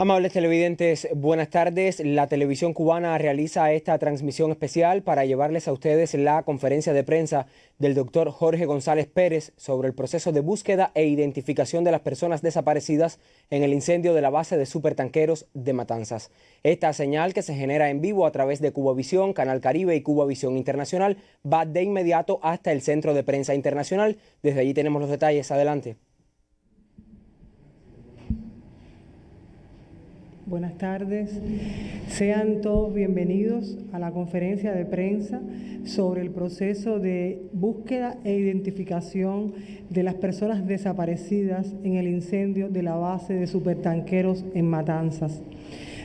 Amables televidentes, buenas tardes. La televisión cubana realiza esta transmisión especial para llevarles a ustedes la conferencia de prensa del doctor Jorge González Pérez sobre el proceso de búsqueda e identificación de las personas desaparecidas en el incendio de la base de supertanqueros de Matanzas. Esta señal que se genera en vivo a través de Cubavisión, Canal Caribe y Cubavisión Internacional va de inmediato hasta el Centro de Prensa Internacional. Desde allí tenemos los detalles. Adelante. Buenas tardes. Sean todos bienvenidos a la conferencia de prensa sobre el proceso de búsqueda e identificación de las personas desaparecidas en el incendio de la base de supertanqueros en Matanzas.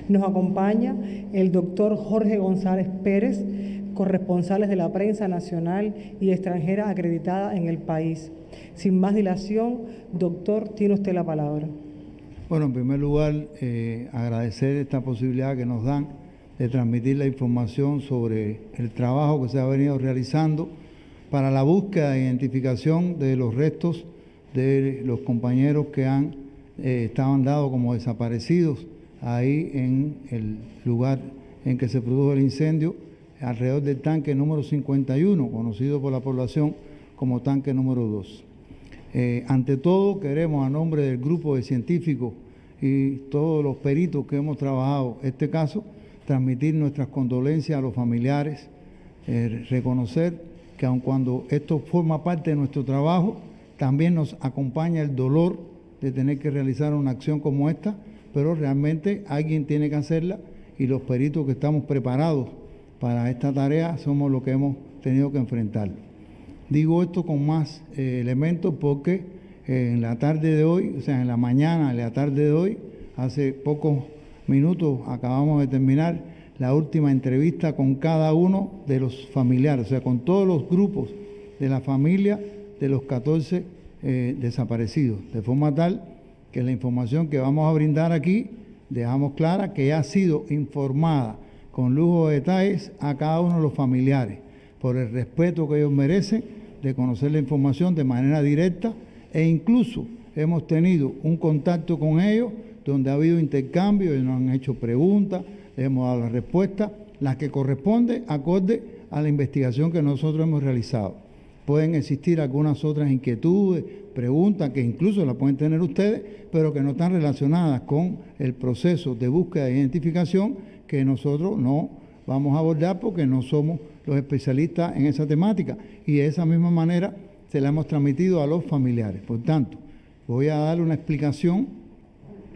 Nos acompaña el doctor Jorge González Pérez, corresponsales de la prensa nacional y extranjera acreditada en el país. Sin más dilación, doctor, tiene usted la palabra. Bueno, en primer lugar, eh, agradecer esta posibilidad que nos dan de transmitir la información sobre el trabajo que se ha venido realizando para la búsqueda e identificación de los restos de los compañeros que han eh, estaban dados como desaparecidos ahí en el lugar en que se produjo el incendio, alrededor del tanque número 51, conocido por la población como tanque número 2. Eh, ante todo, queremos a nombre del grupo de científicos y todos los peritos que hemos trabajado este caso, transmitir nuestras condolencias a los familiares, eh, reconocer que aun cuando esto forma parte de nuestro trabajo, también nos acompaña el dolor de tener que realizar una acción como esta, pero realmente alguien tiene que hacerla y los peritos que estamos preparados para esta tarea somos los que hemos tenido que enfrentarlo. Digo esto con más eh, elementos porque eh, en la tarde de hoy, o sea, en la mañana, en la tarde de hoy, hace pocos minutos acabamos de terminar la última entrevista con cada uno de los familiares, o sea, con todos los grupos de la familia de los 14 eh, desaparecidos, de forma tal que la información que vamos a brindar aquí dejamos clara que ha sido informada con lujo de detalles a cada uno de los familiares por el respeto que ellos merecen de conocer la información de manera directa e incluso hemos tenido un contacto con ellos donde ha habido intercambio, y nos han hecho preguntas, hemos dado la respuesta, las que corresponde acorde a la investigación que nosotros hemos realizado. Pueden existir algunas otras inquietudes, preguntas que incluso las pueden tener ustedes, pero que no están relacionadas con el proceso de búsqueda e identificación que nosotros no vamos a abordar porque no somos los especialistas en esa temática y de esa misma manera se la hemos transmitido a los familiares. Por tanto, voy a dar una explicación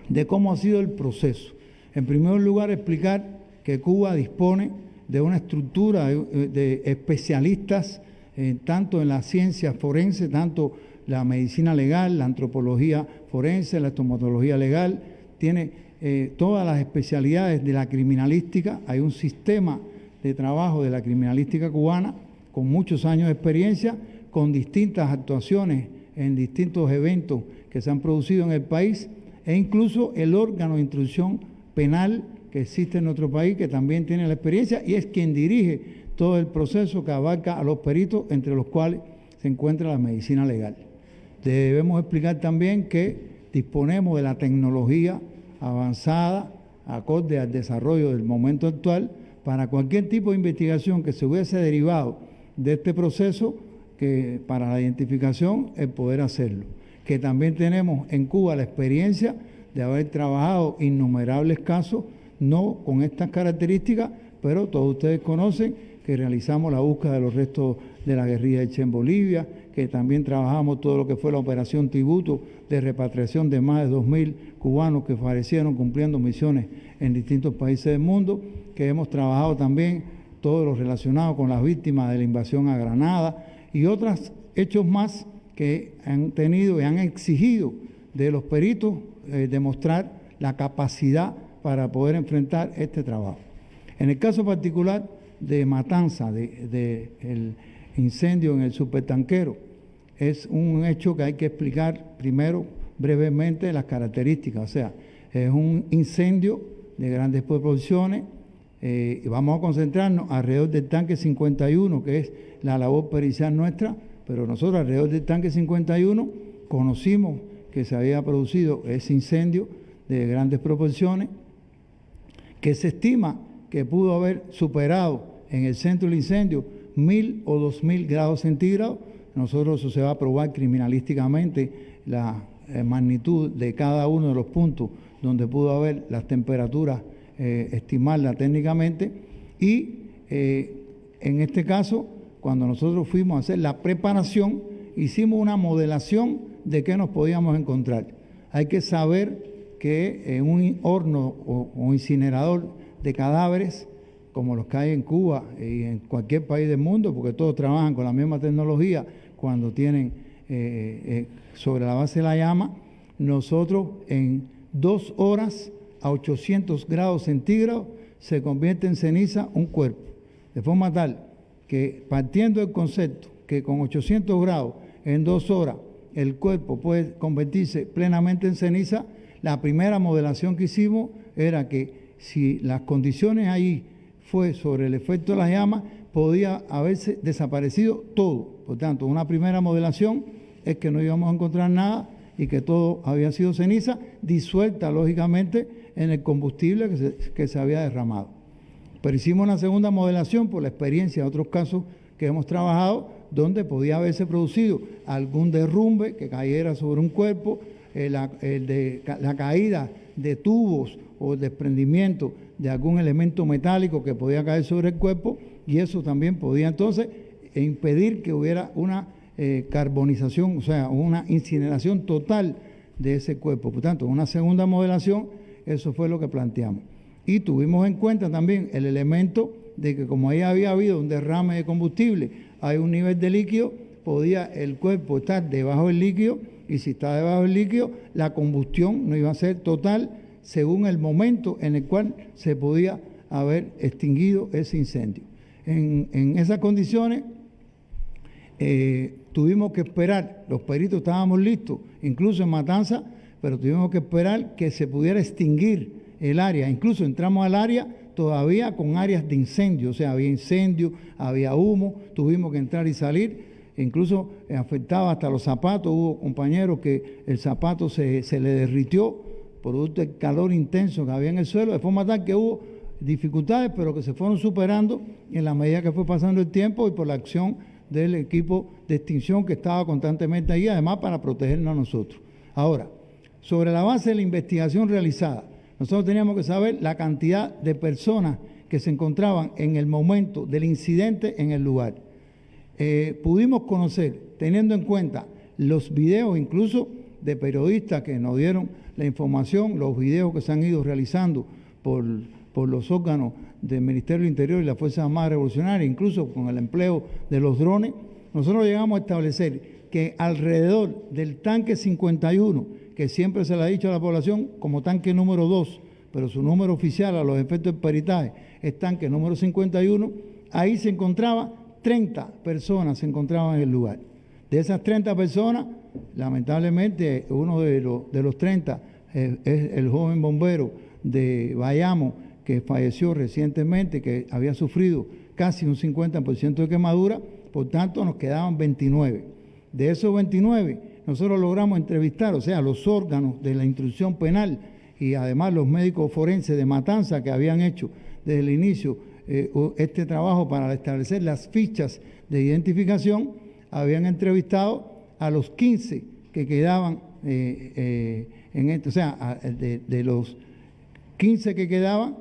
de cómo ha sido el proceso. En primer lugar, explicar que Cuba dispone de una estructura de, especialistas eh, tanto en la ciencia forense, tanto la medicina legal, la antropología forense, la estomatología legal, tiene eh, todas las especialidades de la criminalística, hay un sistema de trabajo de la criminalística cubana con muchos años de experiencia, con distintas actuaciones en distintos eventos que se han producido en el país e incluso el órgano de instrucción penal que existe en nuestro país, que también tiene la experiencia y es quien dirige todo el proceso que abarca a los peritos, entre los cuales se encuentra la medicina legal. Debemos explicar también que disponemos de la tecnología avanzada, acorde al desarrollo del momento actual, para cualquier tipo de investigación que se hubiese derivado de este proceso, que para la identificación el poder hacerlo. Que también tenemos en Cuba la experiencia de haber trabajado innumerables casos, no con estas características, pero todos ustedes conocen que realizamos la búsqueda de los restos de la guerrilla de Che en Bolivia, que también trabajamos todo lo que fue la operación Tributo de repatriación de más de 2.000 cubanos que fallecieron cumpliendo misiones en distintos países del mundo, que hemos trabajado también todo lo relacionado con las víctimas de la invasión a Granada y otros hechos más que han tenido y han exigido de los peritos eh, demostrar la capacidad para poder enfrentar este trabajo. En el caso particular de Matanza, de, el incendio en el supertanquero, es un hecho que hay que explicar primero brevemente las características. O sea, es un incendio de grandes proporciones. Eh, vamos a concentrarnos alrededor del tanque 51, que es la labor pericial nuestra, pero nosotros alrededor del tanque 51 conocimos que se había producido ese incendio de grandes proporciones, que se estima que pudo haber superado en el centro del incendio mil o dos mil grados centígrados. Nosotros eso se va a probar criminalísticamente la eh, magnitud de cada uno de los puntos donde pudo haber las temperaturas, eh, estimarlas técnicamente. Y eh, en este caso, cuando nosotros fuimos a hacer la preparación, hicimos una modelación de qué nos podíamos encontrar. Hay que saber que en un horno o incinerador de cadáveres, como los que hay en Cuba y en cualquier país del mundo, porque todos trabajan con la misma tecnología cuando tienen eh, eh, sobre la base de la llama, nosotros en dos horas a 800 grados centígrados se convierte en ceniza un cuerpo, de forma tal que partiendo del concepto que con 800 grados en dos horas el cuerpo puede convertirse plenamente en ceniza, la primera modelación que hicimos era que si las condiciones ahí fue sobre el efecto de las llamas, podía haberse desaparecido todo. Por tanto, una primera modelación es que no íbamos a encontrar nada y que todo había sido ceniza, disuelta lógicamente en el combustible que se, que se había derramado. Pero hicimos una segunda modelación por la experiencia de otros casos que hemos trabajado, donde podía haberse producido algún derrumbe que cayera sobre un cuerpo, eh, la, la caída de tubos o el desprendimiento de algún elemento metálico que podía caer sobre el cuerpo y eso también podía entonces impedir que hubiera una eh, carbonización, o sea, una incineración total de ese cuerpo. Por tanto, una segunda modelación, eso fue lo que planteamos. Y tuvimos en cuenta también el elemento de que como ahí había habido un derrame de combustible, hay un nivel de líquido, podía el cuerpo estar debajo del líquido y si está debajo del líquido, la combustión no iba a ser total según el momento en el cual se podía haber extinguido ese incendio. En, esas condiciones eh, tuvimos que esperar, los peritos estábamos listos, incluso en Matanza, pero tuvimos que esperar que se pudiera extinguir el área. Incluso entramos al área todavía con áreas de incendio, o sea, había incendio, había humo, tuvimos que entrar y salir, incluso afectaba hasta los zapatos, hubo compañeros que el zapato se, se le derritió producto del calor intenso que había en el suelo, de forma tal que hubo dificultades, pero que se fueron superando en la medida que fue pasando el tiempo y por la acción del equipo de extinción que estaba constantemente ahí, además para protegernos a nosotros. Ahora, sobre la base de la investigación realizada, nosotros teníamos que saber la cantidad de personas que se encontraban en el momento del incidente en el lugar. Eh, pudimos conocer, teniendo en cuenta los videos incluso de periodistas que nos dieron la información, los videos que se han ido realizando por, por los órganos del Ministerio del Interior y la Fuerza Armada Revolucionaria, incluso con el empleo de los drones, nosotros llegamos a establecer que alrededor del tanque 51, que siempre se le ha dicho a la población como tanque número 2, pero su número oficial a los efectos de peritaje es tanque número 51, ahí se encontraba 30 personas se encontraban en el lugar. De esas 30 personas, lamentablemente uno de los, de los 30 eh, es el joven bombero de Bayamo que falleció recientemente, que había sufrido casi un 50% de quemadura, por tanto nos quedaban 29. De esos 29, nosotros logramos entrevistar, o sea, los órganos de la instrucción penal y además los médicos forenses de Matanza que habían hecho desde el inicio eh, este trabajo para establecer las fichas de identificación, habían entrevistado a los 15 que quedaban eh, eh, en esto, o sea, de, los 15 que quedaban,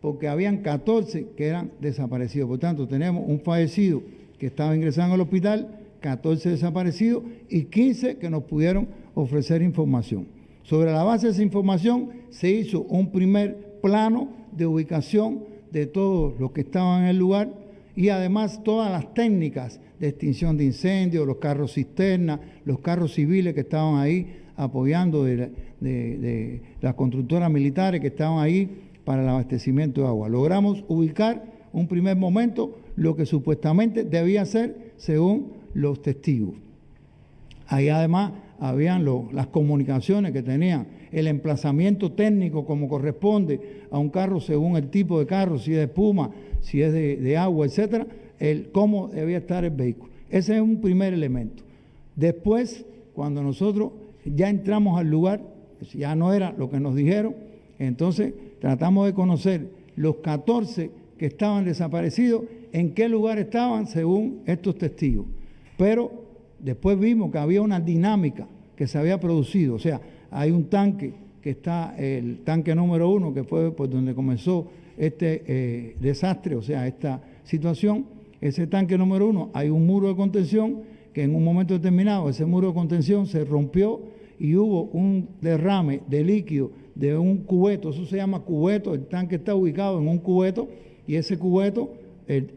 porque habían 14 que eran desaparecidos. Por tanto, tenemos un fallecido que estaba ingresando al hospital, 14 desaparecidos y 15 que nos pudieron ofrecer información. Sobre la base de esa información se hizo un primer plano de ubicación de todos los que estaban en el lugar y además todas las técnicas de extinción de incendios, los carros cisterna, los carros civiles que estaban ahí apoyando de, las constructoras militares que estaban ahí para el abastecimiento de agua. Logramos ubicar un primer momento lo que supuestamente debía ser según los testigos. Ahí además habían las comunicaciones que tenían, el emplazamiento técnico como corresponde a un carro según el tipo de carro, si es de espuma, si es de, de agua, etcétera, el cómo debía estar el vehículo. Ese es un primer elemento. Después, cuando nosotros ya entramos al lugar, ya no era lo que nos dijeron. Entonces tratamos de conocer los 14 que estaban desaparecidos, en qué lugar estaban según estos testigos. Pero después vimos que había una dinámica que se había producido, o sea, hay un tanque que está, el tanque número uno, que fue por donde comenzó este eh, desastre, o sea, esta situación, ese tanque número uno, hay un muro de contención que en un momento determinado ese muro de contención se rompió y hubo un derrame de líquido de un cubeto, eso se llama cubeto, el tanque está ubicado en un cubeto y ese cubeto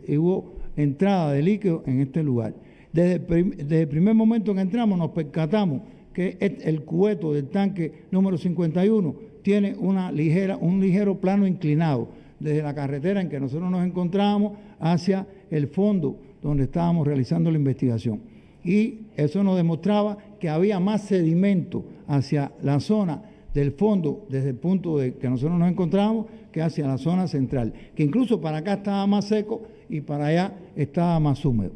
hubo entrada de líquido en este lugar. Desde desde el primer momento que entramos nos percatamos que el cubeto del tanque número 51 tiene una ligera, un ligero plano inclinado desde la carretera en que nosotros nos encontrábamos hacia el fondo donde estábamos realizando la investigación. Y eso nos demostraba que había más sedimento hacia la zona del fondo, desde el punto de que nosotros nos encontrábamos, que hacia la zona central, que incluso para acá estaba más seco y para allá estaba más húmedo.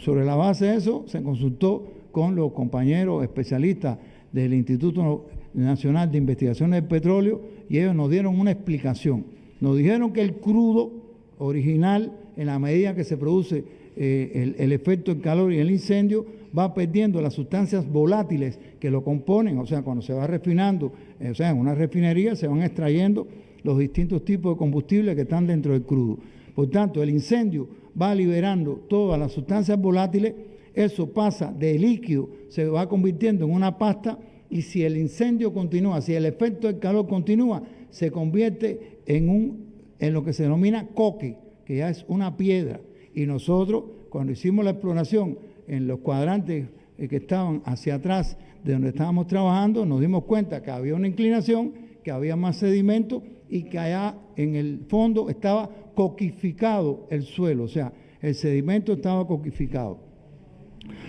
sobre la base de eso se consultó con los compañeros especialistas del Instituto Nacional de Investigaciones del Petróleo y ellos nos dieron una explicación. Nos dijeron que el crudo original, en la medida que se produce eh, el, efecto del calor y el incendio, va perdiendo las sustancias volátiles que lo componen, o sea, cuando se va refinando, eh, o sea, en una refinería se van extrayendo los distintos tipos de combustibles que están dentro del crudo. Por tanto, el incendio va liberando todas las sustancias volátiles eso pasa de líquido, se va convirtiendo en una pasta y si el incendio continúa, si el efecto del calor continúa, se convierte en, un, en lo que se denomina coque, que ya es una piedra. Y nosotros, cuando hicimos la exploración en los cuadrantes eh, que estaban hacia atrás de donde estábamos trabajando, nos dimos cuenta que había una inclinación, que había más sedimento y que allá en el fondo estaba coquificado el suelo, o sea, el sedimento estaba coquificado.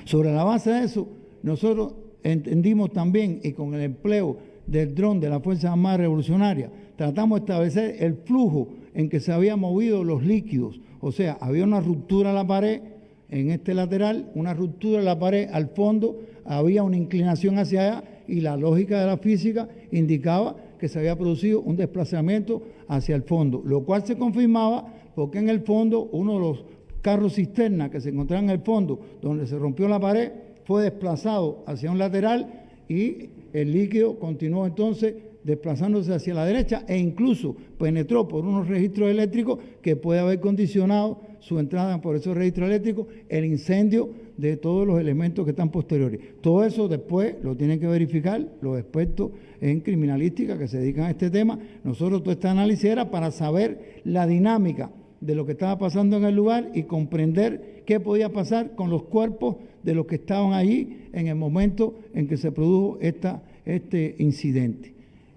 Sobre la base de eso, nosotros entendimos también, y con el empleo del dron de la Fuerza Armada Revolucionaria, tratamos de establecer el flujo en que se habían movido los líquidos. O sea, había una ruptura en la pared en este lateral, una ruptura en la pared al fondo, había una inclinación hacia allá y la lógica de la física indicaba que se había producido un desplazamiento hacia el fondo, lo cual se confirmaba porque en el fondo uno de los carro cisterna que se encontraba en el fondo, donde se rompió la pared, fue desplazado hacia un lateral y el líquido continuó entonces desplazándose hacia la derecha e incluso penetró por unos registros eléctricos que puede haber condicionado su entrada por esos registros eléctricos, el incendio de todos los elementos que están posteriores. Todo eso después lo tienen que verificar los expertos en criminalística que se dedican a este tema. Nosotros todo este análisis era para saber la dinámica de lo que estaba pasando en el lugar y comprender qué podía pasar con los cuerpos de los que estaban allí en el momento en que se produjo esta, este incidente.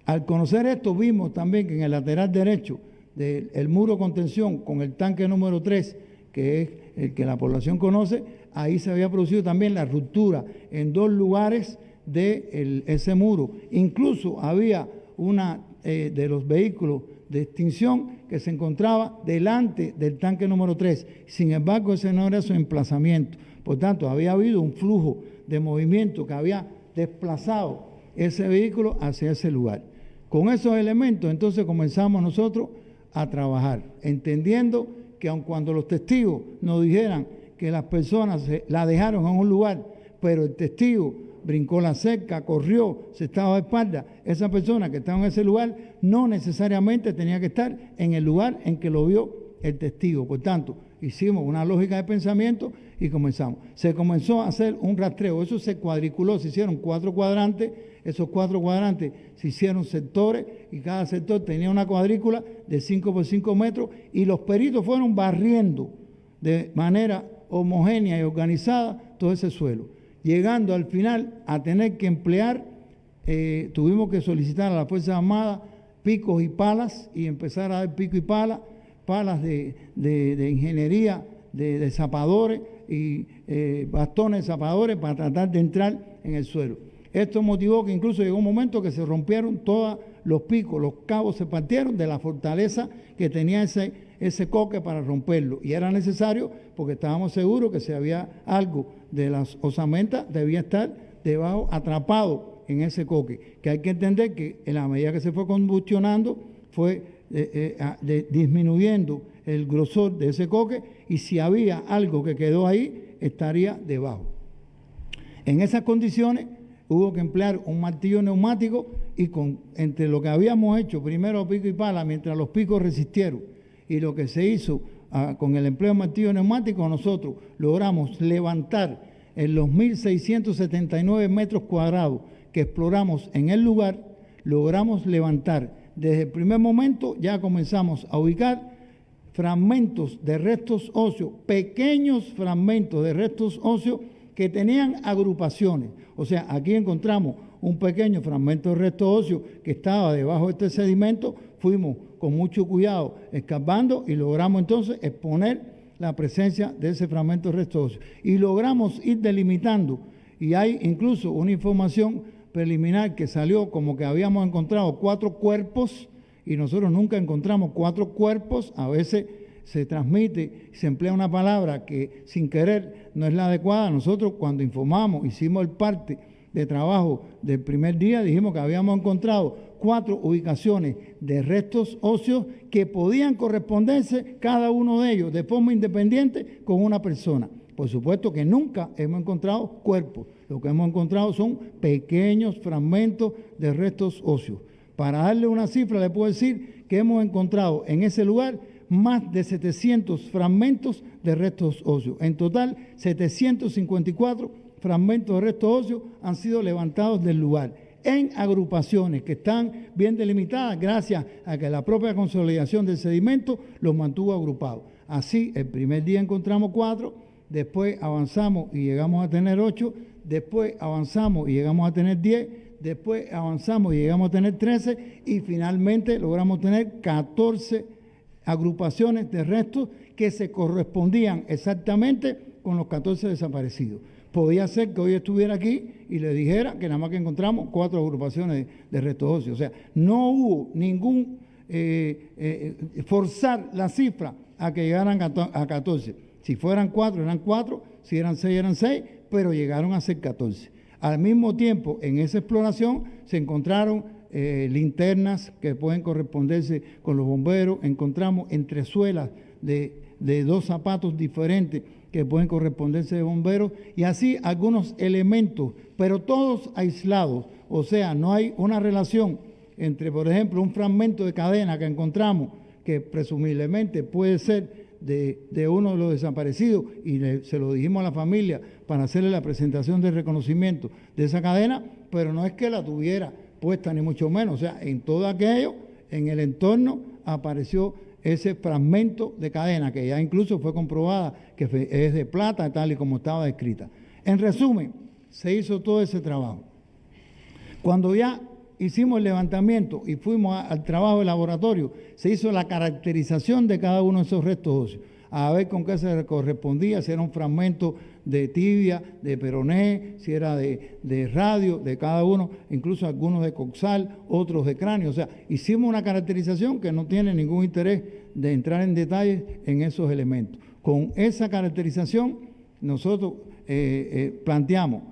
Al conocer esto, vimos también que en el lateral derecho del muro de contención con el tanque número 3, que es el que la población conoce, ahí se había producido también la ruptura en dos lugares de ese muro. Incluso había una eh, de los vehículos de extinción que se encontraba delante del tanque número 3. Sin embargo, ese no era su emplazamiento. Por tanto, había habido un flujo de movimiento que había desplazado ese vehículo hacia ese lugar. Con esos elementos, entonces comenzamos nosotros a trabajar, entendiendo que aun cuando los testigos nos dijeran que las personas la dejaron en un lugar, pero el testigo brincó la cerca, corrió, se estaba de espalda, esa persona que estaba en ese lugar no necesariamente tenía que estar en el lugar en que lo vio el testigo. Por tanto, hicimos una lógica de pensamiento y comenzamos. Se comenzó a hacer un rastreo, eso se cuadriculó, se hicieron cuatro cuadrantes, esos cuatro cuadrantes se hicieron sectores y cada sector tenía una cuadrícula de 5 por 5 metros y los peritos fueron barriendo de manera homogénea y organizada todo ese suelo llegando al final a tener que emplear, eh, tuvimos que solicitar a la Fuerza Armada picos y palas y empezar a dar pico y pala, palas de, ingeniería, de, zapadores y eh, bastones zapadores para tratar de entrar en el suelo. Esto motivó que incluso llegó un momento que se rompieron todos los picos, los cabos se partieron de la fortaleza que tenía ese, ese coque para romperlo. Y era necesario porque estábamos seguros que si había algo de las osamentas, debía estar debajo, atrapado en ese coque, que hay que entender que en la medida que se fue combustionando, fue eh, eh, disminuyendo el grosor de ese coque y si había algo que quedó ahí, estaría debajo. En esas condiciones hubo que emplear un martillo neumático y con, entre lo que habíamos hecho, primero pico y pala, mientras los picos resistieron, y lo que se hizo ah, con el empleo de martillo neumático, nosotros logramos levantar en los 1.679 metros cuadrados que exploramos en el lugar, logramos levantar. Desde el primer momento ya comenzamos a ubicar fragmentos de restos óseos, pequeños fragmentos de restos óseos que tenían agrupaciones. O sea, aquí encontramos un pequeño fragmento de resto óseo que estaba debajo de este sedimento, fuimos con mucho cuidado escapando y logramos entonces exponer la presencia de ese fragmento de resto óseo. Y logramos ir delimitando, y hay incluso una información preliminar que salió como que habíamos encontrado cuatro cuerpos, y nosotros nunca encontramos cuatro cuerpos, a veces se transmite, se emplea una palabra que sin querer no es la adecuada. Nosotros cuando informamos, hicimos el parte de trabajo del primer día, dijimos que habíamos encontrado cuatro ubicaciones de restos óseos que podían corresponderse cada uno de ellos de forma independiente con una persona. Por supuesto que nunca hemos encontrado cuerpos. Lo que hemos encontrado son pequeños fragmentos de restos óseos. Para darle una cifra, le puedo decir que hemos encontrado en ese lugar más de 700 fragmentos de restos óseos. En total, 754 fragmentos de restos óseos han sido levantados del lugar en agrupaciones que están bien delimitadas gracias a que la propia consolidación del sedimento los mantuvo agrupados. Así, el primer día encontramos cuatro, después avanzamos y llegamos a tener ocho, después avanzamos y llegamos a tener diez, después avanzamos y llegamos a tener trece y finalmente logramos tener catorce agrupaciones de restos que se correspondían exactamente con los 14 desaparecidos. Podía ser que hoy estuviera aquí y le dijera que nada más que encontramos cuatro agrupaciones de, restos óseos. O sea, no hubo ningún eh, eh, forzar la cifra a que llegaran a 14. Si fueran cuatro, eran cuatro, si eran seis, eran seis, pero llegaron a ser 14. Al mismo tiempo, en esa exploración se encontraron eh, linternas que pueden corresponderse con los bomberos, encontramos entresuelas de, de dos zapatos diferentes que pueden corresponderse de bomberos. Y así algunos elementos, pero todos aislados, o sea, no hay una relación entre, por ejemplo, un fragmento de cadena que encontramos que presumiblemente puede ser de, uno de los desaparecidos y se lo dijimos a la familia para hacerle la presentación de reconocimiento de esa cadena, pero no es que la tuviera puesta, ni mucho menos. O sea, en todo aquello, en el entorno, apareció ese fragmento de cadena que ya incluso fue comprobada que es de plata, tal y como estaba descrita. En resumen, se hizo todo ese trabajo. Cuando ya hicimos el levantamiento y fuimos al trabajo de laboratorio, se hizo la caracterización de cada uno de esos restos óseos a ver con qué se correspondía, si era un fragmento de tibia, de peroné, si era de, radio, de cada uno, incluso algunos de coxal, otros de cráneo. O sea, hicimos una caracterización que no tiene ningún interés de entrar en detalles en esos elementos. Con esa caracterización nosotros eh, eh, planteamos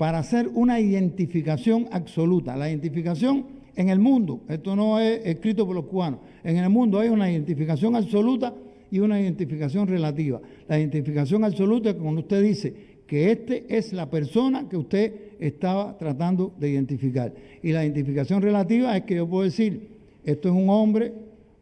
para hacer una identificación absoluta. La identificación en el mundo, esto no es escrito por los cubanos, en el mundo hay una identificación absoluta y una identificación relativa. La identificación absoluta es cuando usted dice que este es la persona que usted estaba tratando de identificar. Y la identificación relativa es que yo puedo decir, esto es un hombre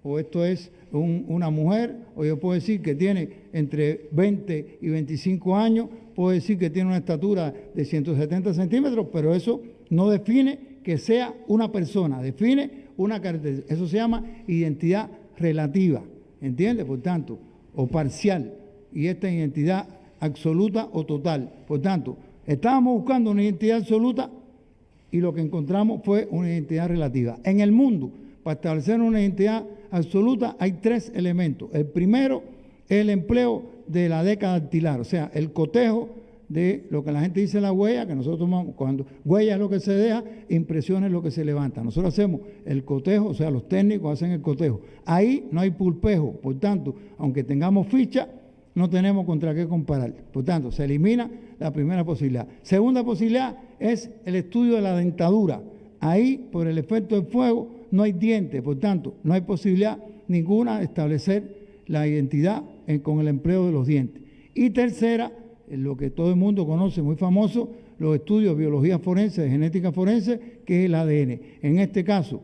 o esto es una mujer, o yo puedo decir que tiene entre 20 y 25 años, puedo decir que tiene una estatura de 170 centímetros, pero eso no define que sea una persona, define una característica. Eso se llama identidad relativa. ¿Entiende? Por tanto, o parcial, y esta identidad absoluta o total. Por tanto, estábamos buscando una identidad absoluta y lo que encontramos fue una identidad relativa. En el mundo, para establecer una identidad absoluta hay tres elementos. El primero es el empleo de la década dactilar, o sea, el cotejo de lo que la gente dice la huella, que nosotros tomamos, cuando huella es lo que se deja, impresión es lo que se levanta. Nosotros hacemos el cotejo, o sea, los técnicos hacen el cotejo. Ahí no hay pulpejo, por tanto, aunque tengamos ficha, no tenemos contra qué comparar. Por tanto, se elimina la primera posibilidad. Segunda posibilidad es el estudio de la dentadura. Ahí, por el efecto del fuego, no hay dientes, por tanto, no hay posibilidad ninguna de establecer la identidad con el empleo de los dientes. Y tercera, lo que todo el mundo conoce, muy famoso, los estudios de biología forense, de genética forense, que es el ADN. En este caso,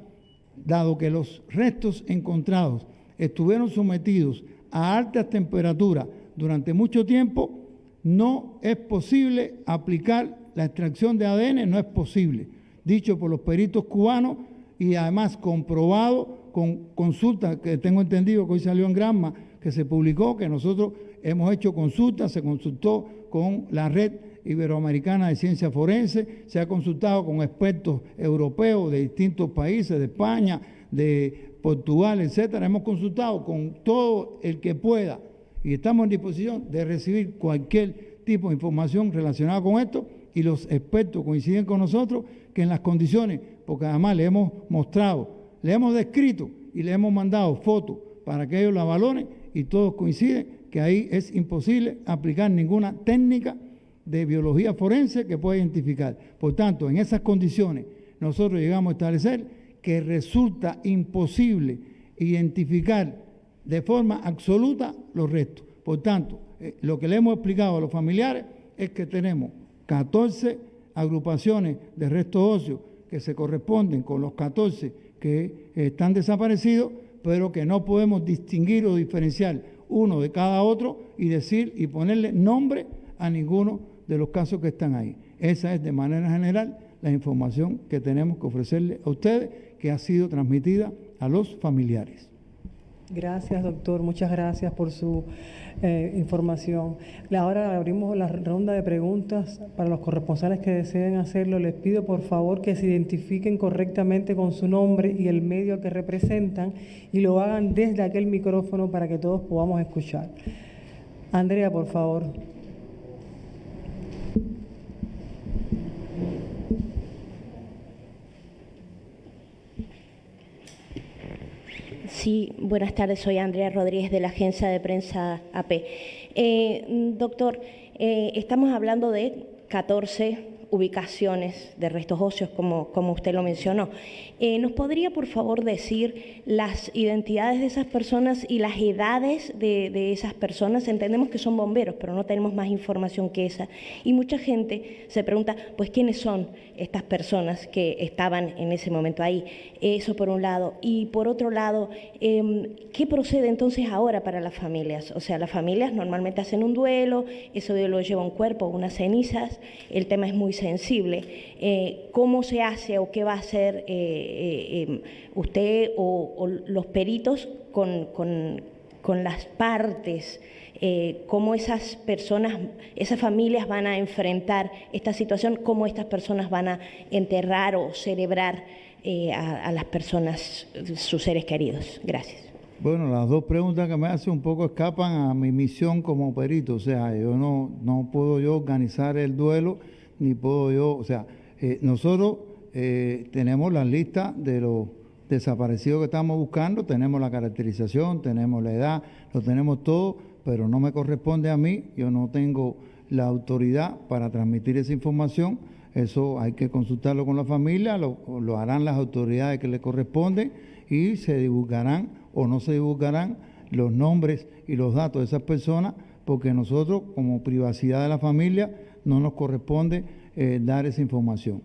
dado que los restos encontrados estuvieron sometidos a altas temperaturas durante mucho tiempo, no es posible aplicar la extracción de ADN, no es posible. Dicho por los peritos cubanos y además comprobado con consultas que tengo entendido que hoy salió en Granma, que se publicó, que nosotros hemos hecho consultas, se consultó con la red Iberoamericana de Ciencia Forense, se ha consultado con expertos europeos de distintos países, de España, de Portugal, etcétera. Hemos consultado con todo el que pueda y estamos en disposición de recibir cualquier tipo de información relacionada con esto y los expertos coinciden con nosotros que en las condiciones, porque además le hemos mostrado, le hemos descrito y le hemos mandado fotos para que ellos la valoren y todos coinciden que ahí es imposible aplicar ninguna técnica de biología forense que pueda identificar. Por tanto, en esas condiciones nosotros llegamos a establecer que resulta imposible identificar de forma absoluta los restos. Por tanto, eh, lo que le hemos explicado a los familiares es que tenemos 14 agrupaciones de restos óseos que se corresponden con los 14 que están desaparecidos, pero que no podemos distinguir o diferenciar uno de cada otro y decir y ponerle nombre a ninguno de los casos que están ahí. Esa es de manera general la información que tenemos que ofrecerle a ustedes, que ha sido transmitida a los familiares. Gracias, doctor. Muchas gracias por su eh, información. Ahora abrimos la ronda de preguntas para los corresponsales que deseen hacerlo. Les pido por favor que se identifiquen correctamente con su nombre y el medio que representan y lo hagan desde aquel micrófono para que todos podamos escuchar. Andrea, por favor. Sí, buenas tardes, soy Andrea Rodríguez de la agencia de prensa AP. Eh, doctor, eh, estamos hablando de 14 ubicaciones de restos óseos, como, como usted lo mencionó. Eh, ¿Nos podría, por favor, decir las identidades de esas personas y las edades de, esas personas? Entendemos que son bomberos, pero no tenemos más información que esa. Y mucha gente se pregunta, pues, ¿quiénes son estas personas que estaban en ese momento ahí? Eso por un lado. Y por otro lado, em, ¿qué procede entonces ahora para las familias? O sea, las familias normalmente hacen un duelo, ese duelo lleva un cuerpo, unas cenizas, el tema es muy sensible. Eh, ¿Cómo se hace o qué va a hacer? Eh, eh, em, usted o, los peritos con, las partes, cómo esas personas, esas familias van a enfrentar esta situación, cómo estas personas van a enterrar o celebrar eh, a, las personas, sus seres queridos. Gracias. Bueno, las dos preguntas que me hace un poco escapan a mi misión como perito. O sea, yo no, no puedo yo organizar el duelo, ni puedo yo, o sea, nosotros eh, tenemos la lista de los desaparecidos que estamos buscando, tenemos la caracterización, tenemos la edad, lo tenemos todo, pero no me corresponde a mí, yo no tengo la autoridad para transmitir esa información, eso hay que consultarlo con la familia, lo, lo harán las autoridades que le corresponden y se divulgarán o no se divulgarán los nombres y los datos de esas personas, porque nosotros como privacidad de la familia no nos corresponde eh, dar esa información.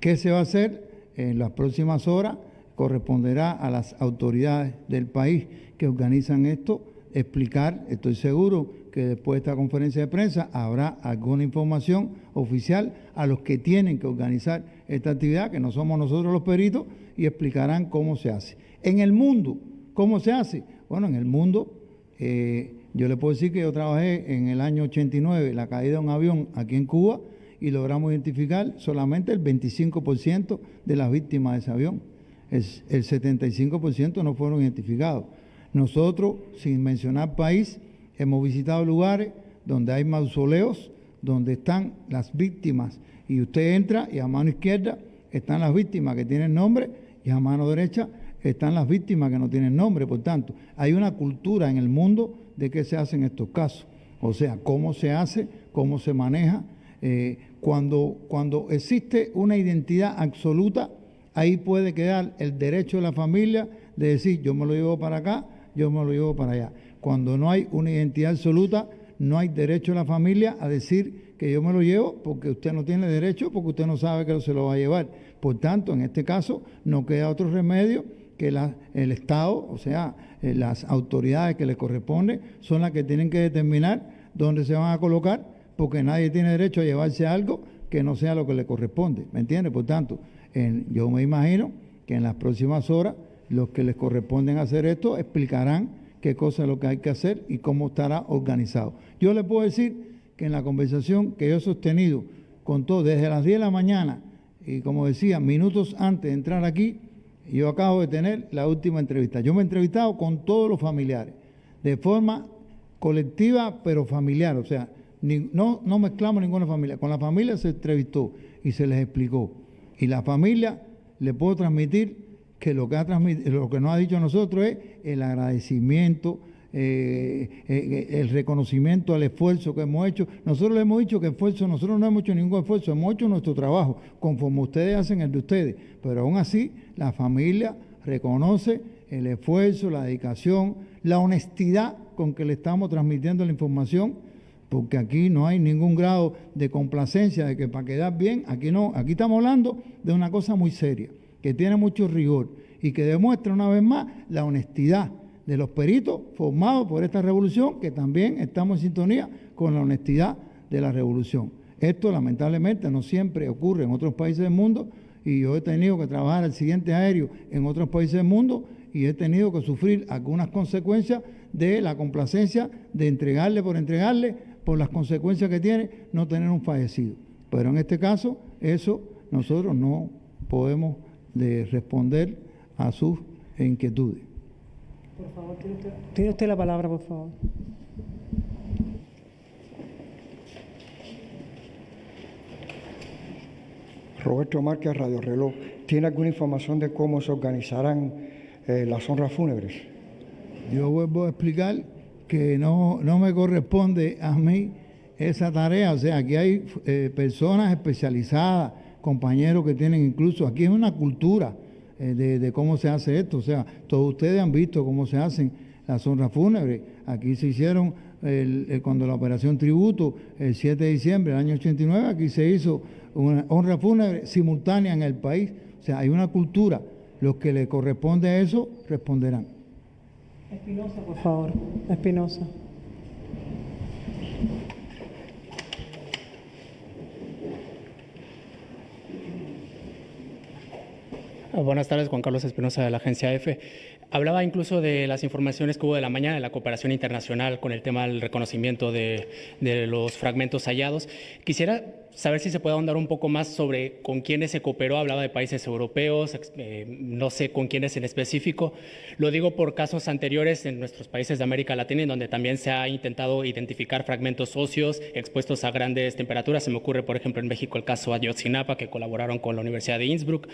¿Qué se va a hacer en las próximas horas? Corresponderá a las autoridades del país que organizan esto explicar, estoy seguro que después de esta conferencia de prensa habrá alguna información oficial a los que tienen que organizar esta actividad, que no somos nosotros los peritos, y explicarán cómo se hace. En el mundo, ¿cómo se hace? Bueno, en el mundo, eh, yo le puedo decir que yo trabajé en el año 89, la caída de un avión aquí en Cuba, y logramos identificar solamente el 25% de las víctimas de ese avión. el 75% no fueron identificados. Nosotros, sin mencionar país, hemos visitado lugares donde hay mausoleos, donde están las víctimas. Y usted entra y a mano izquierda están las víctimas que tienen nombre y a mano derecha están las víctimas que no tienen nombre. Por tanto, hay una cultura en el mundo de qué se hacen estos casos. O sea, cómo se hace, cómo se maneja. Eh, cuando, cuando existe una identidad absoluta, ahí puede quedar el derecho de la familia de decir, yo me lo llevo para acá, yo me lo llevo para allá. Cuando no hay una identidad absoluta, no hay derecho de la familia a decir que yo me lo llevo porque usted no tiene derecho, porque usted no sabe que se lo va a llevar. Por tanto, en este caso, no queda otro remedio que el Estado, o sea, eh, las autoridades que le corresponden, son las que tienen que determinar dónde se van a colocar, porque nadie tiene derecho a llevarse algo que no sea lo que le corresponde. ¿Me entiende? Por tanto, yo me imagino que en las próximas horas los que les corresponden hacer esto explicarán qué cosa es lo que hay que hacer y cómo estará organizado. Yo le puedo decir que en la conversación que yo he sostenido con todos desde las 10 de la mañana y como decía, minutos antes de entrar aquí, yo acabo de tener la última entrevista. Yo me he entrevistado con todos los familiares, de forma colectiva pero familiar, o sea, no, no mezclamos ninguna familia. Con la familia se entrevistó y se les explicó. Y la familia le puedo transmitir que lo que, ha lo que nos ha dicho a nosotros es el agradecimiento, eh, eh, el reconocimiento al esfuerzo que hemos hecho. Nosotros le hemos dicho que esfuerzo, nosotros no hemos hecho ningún esfuerzo, hemos hecho nuestro trabajo, conforme ustedes hacen el de ustedes. Pero aún así, la familia reconoce el esfuerzo, la dedicación, la honestidad con que le estamos transmitiendo la información, porque aquí no hay ningún grado de complacencia, de que para quedar bien, aquí no, aquí estamos hablando de una cosa muy seria, que tiene mucho rigor y que demuestra una vez más la honestidad de los peritos formados por esta revolución, que también estamos en sintonía con la honestidad de la revolución. Esto lamentablemente no siempre ocurre en otros países del mundo y yo he tenido que trabajar el siguiente aéreo en otros países del mundo y he tenido que sufrir algunas consecuencias de la complacencia de entregarle por entregarle por las consecuencias que tiene no tener un fallecido. Pero en este caso, eso nosotros no podemos responder a sus inquietudes. Por favor, tiene usted, la palabra, por favor. Roberto Márquez, Radio Reloj. ¿Tiene alguna información de cómo se organizarán eh, las honras fúnebres? Yo vuelvo a explicar que no, no me corresponde a mí esa tarea. O sea, aquí hay eh, personas especializadas, compañeros que tienen incluso, aquí es una cultura eh, de, cómo se hace esto. O sea, todos ustedes han visto cómo se hacen las honras fúnebres. Aquí se hicieron, cuando la operación Tributo, el 7 de diciembre del año 89, aquí se hizo una honra fúnebre simultánea en el país. O sea, hay una cultura. Los que le corresponde a eso responderán. Espinosa, por favor. Espinosa. Buenas tardes, Juan Carlos Espinosa de la agencia EFE. Hablaba incluso de las informaciones que hubo de la mañana de la cooperación internacional con el tema del reconocimiento de, de los fragmentos hallados. Quisiera saber si se puede ahondar un poco más sobre con quiénes se cooperó. Hablaba de países europeos, eh, no sé con quiénes en específico. Lo digo por casos anteriores en nuestros países de América Latina, en donde también se ha intentado identificar fragmentos óseos expuestos a grandes temperaturas. Se me ocurre, por ejemplo, en México el caso Ayotzinapa, que colaboraron con la Universidad de Innsbruck.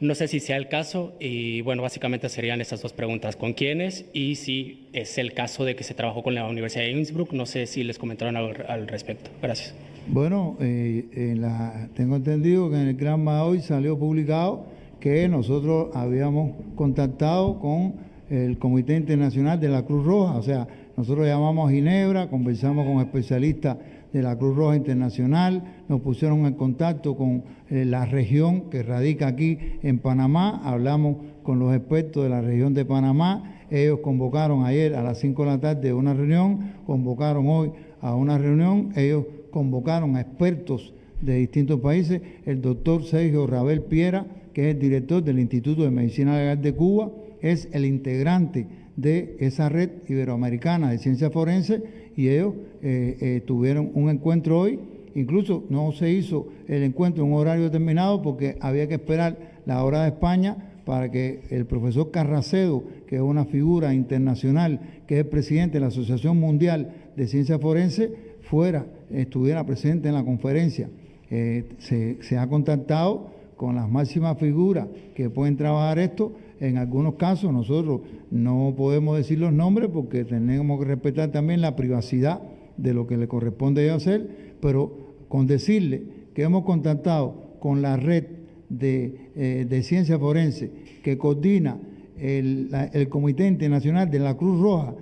No sé si sea el caso y, bueno, básicamente serían esas dos preguntas. ¿Con quiénes? Y si es el caso de que se trabajó con la Universidad de Innsbruck, no sé si les comentaron al, al respecto. Gracias. Bueno, eh, la, tengo entendido que en el Gran hoy salió publicado que nosotros habíamos contactado con el Comité Internacional de la Cruz Roja, o sea, nosotros llamamos a Ginebra, conversamos con especialistas de la Cruz Roja Internacional, nos pusieron en contacto con eh, la región que radica aquí en Panamá, hablamos con los expertos de la región de Panamá, ellos convocaron ayer a las 5 de la tarde una reunión, convocaron hoy a una reunión, ellos convocaron a expertos de distintos países, el doctor Sergio Rabel Piera, que es el director del Instituto de Medicina Legal de Cuba, es el integrante de esa red iberoamericana de ciencia forense y ellos eh, eh, tuvieron un encuentro hoy. Incluso no se hizo el encuentro en un horario determinado porque había que esperar la hora de España para que el profesor Carracedo, que es una figura internacional, que es presidente de la Asociación Mundial de Ciencia Forense, fuera, estuviera presente en la conferencia. Eh, se, ha contactado con las máximas figuras que pueden trabajar esto. En algunos casos nosotros no podemos decir los nombres porque tenemos que respetar también la privacidad de lo que le corresponde hacer, pero con decirle que hemos contactado con la red de, eh, de ciencia forense que coordina el, el Comité Internacional de la Cruz Roja,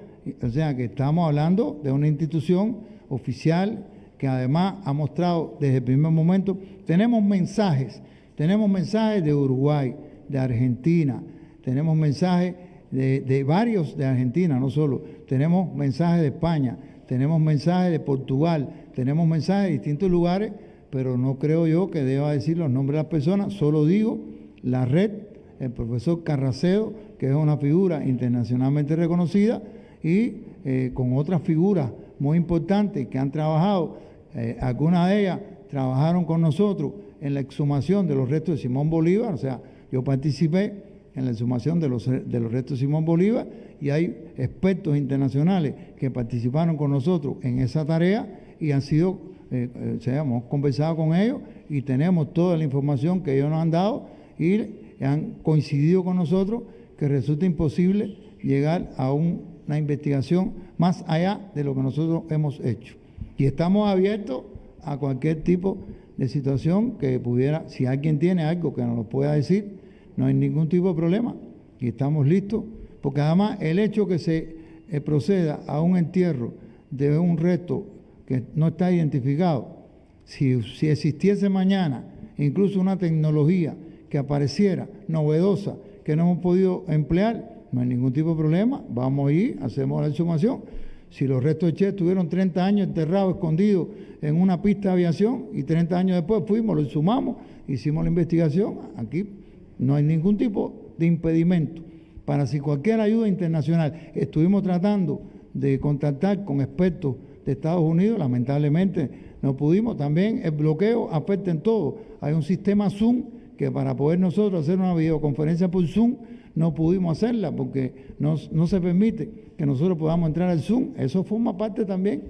o sea que estamos hablando de una institución oficial que además ha mostrado desde el primer momento, tenemos mensajes, tenemos mensajes de Uruguay, de Argentina, tenemos mensajes de, varios de Argentina, no solo, tenemos mensajes de España, tenemos mensajes de Portugal, tenemos mensajes de distintos lugares, pero no creo yo que deba decir los nombres de las personas, solo digo la red, el profesor Carracedo, que es una figura internacionalmente reconocida, y eh, con otras figuras muy importantes que han trabajado, eh, algunas de ellas trabajaron con nosotros en la exhumación de los restos de Simón Bolívar, o sea, yo participé en la exhumación de los, de los restos de Simón Bolívar y hay expertos internacionales que participaron con nosotros en esa tarea y han sido, eh, eh hemos conversado con ellos y tenemos toda la información que ellos nos han dado y han coincidido con nosotros que resulta imposible llegar a una investigación más allá de lo que nosotros hemos hecho. Y estamos abiertos a cualquier tipo de situación que pudiera, si alguien tiene algo que nos lo pueda decir, no hay ningún tipo de problema y estamos listos, porque además el hecho que se eh, proceda a un entierro de un resto que no está identificado, si, si existiese mañana incluso una tecnología que apareciera novedosa que no hemos podido emplear, no hay ningún tipo de problema, vamos a ir, hacemos la exhumación. Si los restos de Che estuvieron 30 años enterrados, escondidos en una pista de aviación y 30 años después fuimos, lo exhumamos, hicimos la investigación, aquí no hay ningún tipo de impedimento para si cualquier ayuda internacional estuvimos tratando de contactar con expertos de Estados Unidos, lamentablemente no pudimos. También el bloqueo afecta en todo. Hay un sistema Zoom que para poder nosotros hacer una videoconferencia por Zoom no pudimos hacerla porque no, no se permite que nosotros podamos entrar al Zoom. Eso forma parte también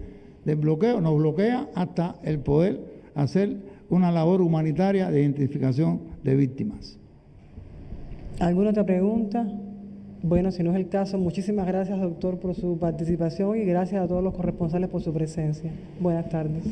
del bloqueo. Nos bloquea hasta el poder hacer una labor humanitaria de identificación de víctimas. ¿Alguna otra pregunta? Bueno, si no es el caso, muchísimas gracias, doctor, por su participación y gracias a todos los corresponsales por su presencia. Buenas tardes.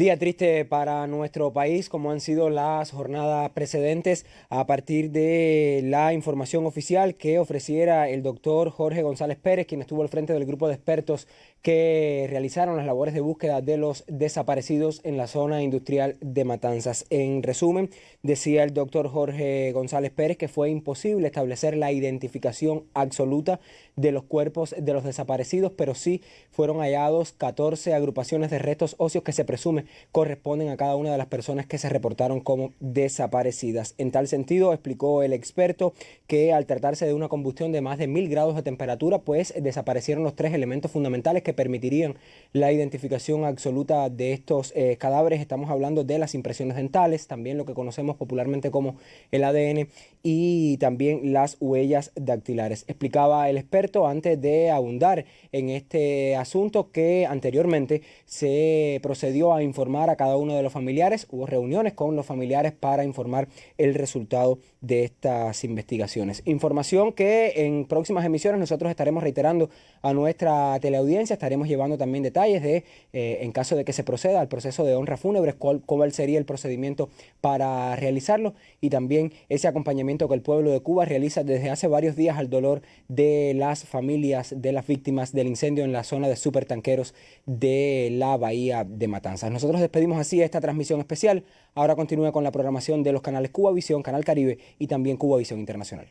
Día triste para nuestro país, como han sido las jornadas precedentes, a partir de la información oficial que ofreciera el doctor Jorge González Pérez, quien estuvo al frente del grupo de expertos que realizaron las labores de búsqueda de los desaparecidos en la zona industrial de Matanzas. En resumen, decía el doctor Jorge González Pérez que fue imposible establecer la identificación absoluta de los cuerpos de los desaparecidos, pero sí fueron hallados 14 agrupaciones de restos óseos que se presume corresponden a cada una de las personas que se reportaron como desaparecidas. En tal sentido, explicó el experto que al tratarse de una combustión de más de mil grados de temperatura, pues desaparecieron los tres elementos fundamentales que permitirían la identificación absoluta de estos eh, cadáveres. Estamos hablando de las impresiones dentales, también lo que conocemos popularmente como el ADN y también las huellas dactilares. Explicaba el experto antes de abundar en este asunto que anteriormente se procedió a informar a cada uno de los familiares. Hubo reuniones con los familiares para informar el resultado de estas investigaciones. Información que en próximas emisiones nosotros estaremos reiterando a nuestra teleaudiencia. Estaremos llevando también detalles de, eh, en caso de que se proceda al proceso de honra fúnebre, cuál, cuál sería el procedimiento para realizarlo y también ese acompañamiento que el pueblo de Cuba realiza desde hace varios días al dolor de las familias de las víctimas del incendio en la zona de supertanqueros de la bahía de Matanzas. Nosotros despedimos así esta transmisión especial. Ahora continúa con la programación de los canales Cuba Visión, Canal Caribe y también Cuba Visión Internacional.